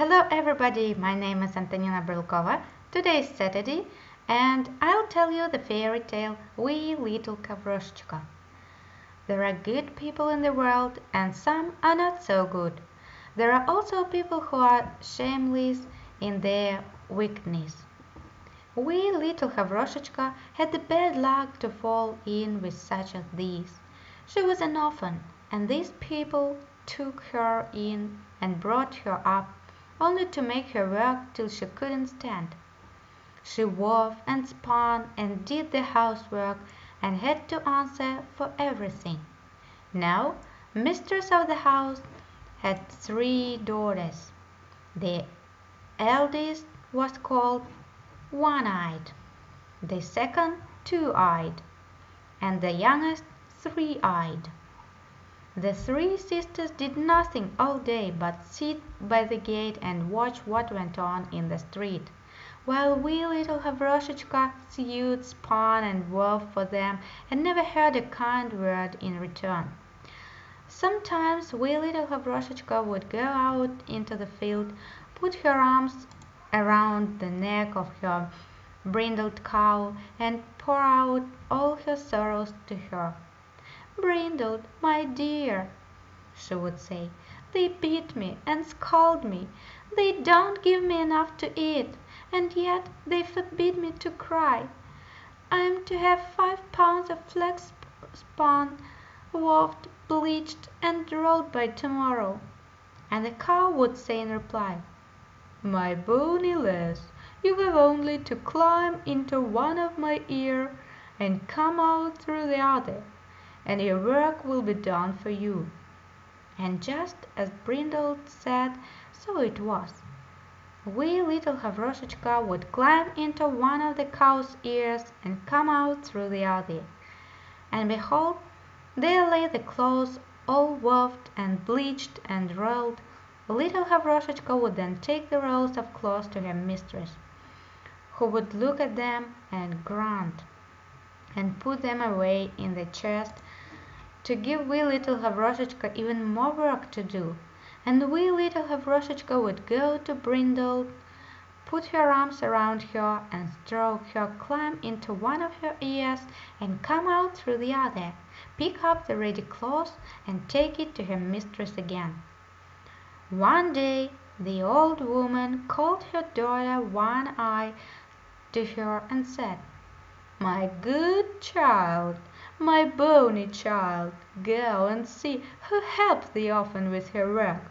Hello everybody, my name is Antonina Brylkova. Today is Saturday and I'll tell you the fairy tale Wee Little Gavroshchka. There are good people in the world and some are not so good. There are also people who are shameless in their wickedness. Wee little Gavroshchka had the bad luck to fall in with such as these. She was an orphan and these people took her in and brought her up only to make her work till she couldn't stand. She wove and spun and did the housework and had to answer for everything. Now mistress of the house had three daughters. The eldest was called One-Eyed, the second Two-Eyed, and the youngest Three-Eyed. The three sisters did nothing all day but sit by the gate and watch what went on in the street, while wee little Gavroshchka sewed, spun, and wove for them and never heard a kind word in return. Sometimes wee little Gavroshchka would go out into the field, put her arms around the neck of her brindled cow, and pour out all her sorrows to her. "Brindled, my dear," she would say, "they beat me and scold me. They don't give me enough to eat, and yet they forbid me to cry. I'm to have five pounds of flax spun, woved, bleached, and rolled by to morrow." And the cow would say in reply, "My bonny lass, you have only to climb into one of my ears and come out through the other and your work will be done for you." And just as Brindled said, so it was. Wee little Gavroshchka would climb into one of the cow's ears and come out through the other. And behold, there lay the clothes all woved and bleached and rolled. Little Gavroshchka would then take the rolls of cloth to her mistress, who would look at them and grunt, and put them away in the chest to give wee little Gavroshchka even more work to do, and wee little Gavroshchka would go to Brindle, put her arms around her and stroke her, climb into one of her ears and come out through the other, pick up the ready cloth and take it to her mistress again. One day the old woman called her daughter One Eye to her and said, "My good child! My bonny child, go and see who helps the orphan with her work.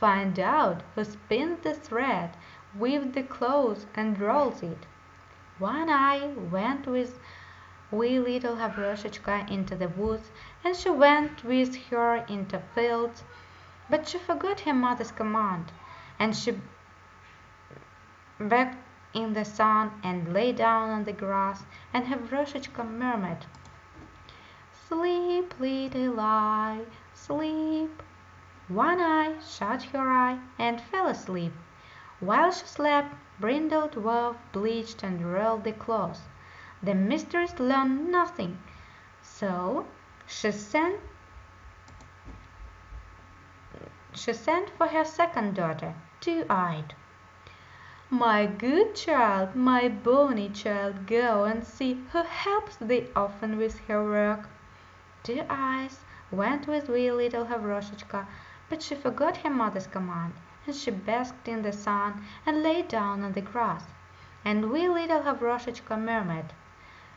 Find out who spins the thread, weaves the cloth, and rolls it." One Eye went with wee little Gavroshchka into the woods, and she went with her into fields, but she forgot her mother's command, and she baked in the sun and lay down on the grass, and Gavroshchka murmured. Sleep, little eye, sleep. One Eye shut her eye and fell asleep. While she slept, Brindled wove, bleached, and rolled the cloth. The mistress learned nothing, so she sent she sent for her second daughter, Two Eyed. "My good child, my bonny child, go and see who helps the orphan with her work." Two Eyes went with wee little Gavroshchka, but she forgot her mother's command, and she basked in the sun and lay down on the grass, and wee little Gavroshchka murmured,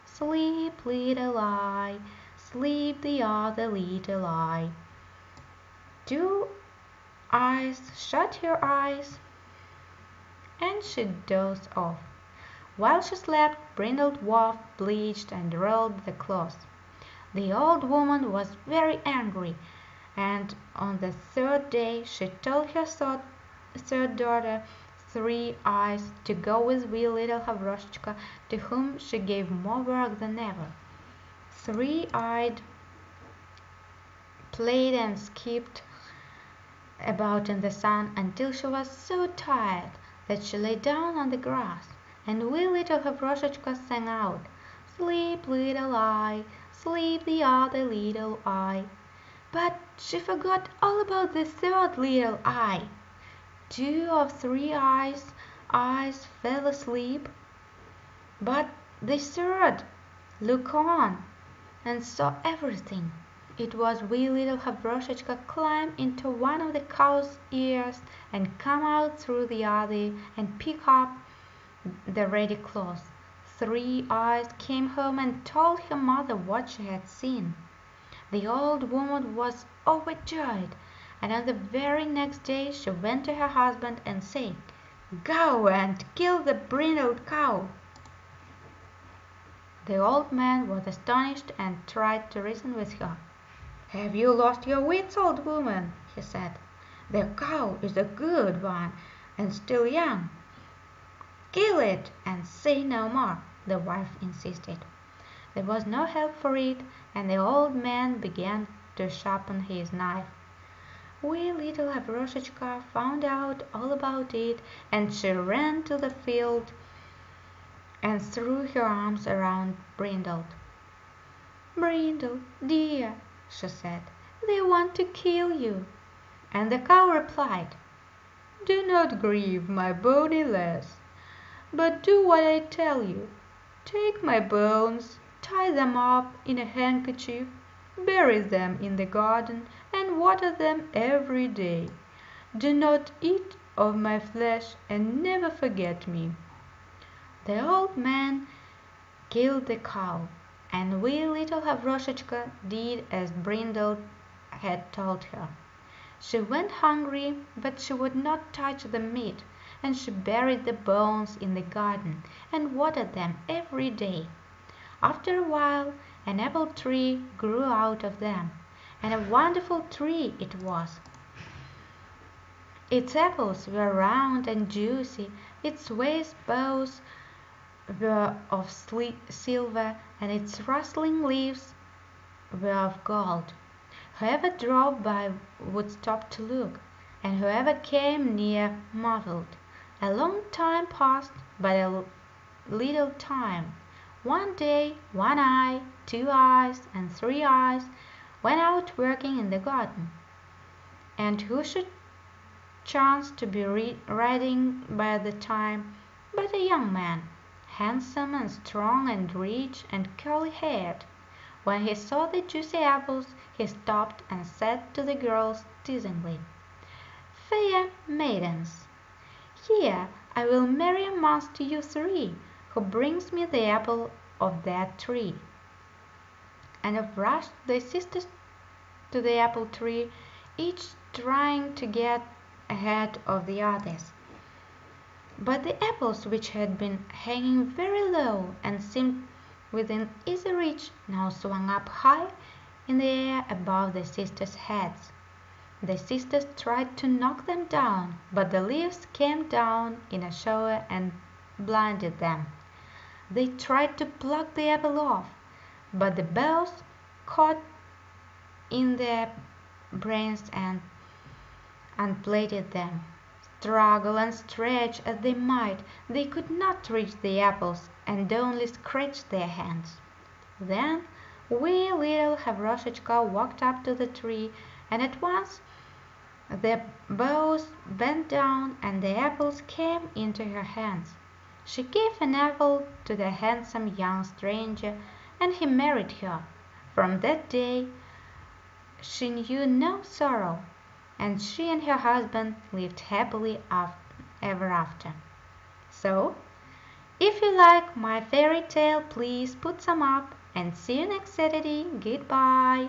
"Sleep, little eye, sleep the other little eye." Two Eyes shut her eyes, and she dozed off. While she slept, Brindled Wolf bleached, and rolled the cloth. The old woman was very angry, and on the third day she told her third daughter, Three Eyes, to go with wee little Gavroshchka, to whom she gave more work than ever. Three Eyed played and skipped about in the sun until she was so tired that she lay down on the grass, and wee little Gavroshchka sang out, "Sleep, little eye! sleep the other little eye." But she forgot all about the third little eye. two of Three Eyes eyes fell asleep, but the third looked on and saw everything. It was wee little Gavroshchka climb into one of the cow's ears and come out through the other and pick up the ready cloth. Three Eyes came home and told her mother what she had seen. The old woman was overjoyed, and on the very next day she went to her husband and said, "Go and kill the brindled cow." The old man was astonished and tried to reason with her. "Have you lost your wits, old woman?" he said. "The cow is a good one and still young." "Kill it and say no more," the wife insisted. There was no help for it, and the old man began to sharpen his knife. Wee little Gavroshchka found out all about it, and she ran to the field and threw her arms around Brindle. "Brindle, dear," she said, "they want to kill you." And the cow replied, "Do not grieve, my bonny lass, but do what I tell you. Take my bones, tie them up in a handkerchief, bury them in the garden, and water them every day. Do not eat of my flesh, and never forget me." The old man killed the cow, and wee little Gavroshchka did as Brindle had told her. She went hungry, but she would not touch the meat, and she buried the bones in the garden and watered them every day. After a while an apple tree grew out of them, and a wonderful tree it was. Its apples were round and juicy, its waist boughs were of silver, and its rustling leaves were of gold. Whoever drove by would stop to look, and whoever came near marveled. A long time passed, but a little time. One day One Eye, Two Eyes, and Three Eyes went out working in the garden, and who should chance to be riding by the time but a young man, handsome and strong and rich and curly haired. When he saw the juicy apples he stopped and said to the girls teasingly, "Fair maidens, here I will marry amongst you three who brings me the apple of that tree." And off rushed the sisters to the apple tree, each trying to get ahead of the others. But the apples which had been hanging very low and seemed within easy reach now swung up high in the air above the sisters' heads. The sisters tried to knock them down, but the leaves came down in a shower and blinded them. They tried to pluck the apple off, but the boughs caught in their brains and unplated them. Struggle and stretch as they might, they could not reach the apples and only scratched their hands. Then wee little Gavroshchka walked up to the tree, and at once the boughs bent down and the apples came into her hands. She gave an apple to the handsome young stranger, and he married her. From that day she knew no sorrow, and she and her husband lived happily ever after. So, if you like my fairy tale, please put some up, and see you next Saturday. Goodbye.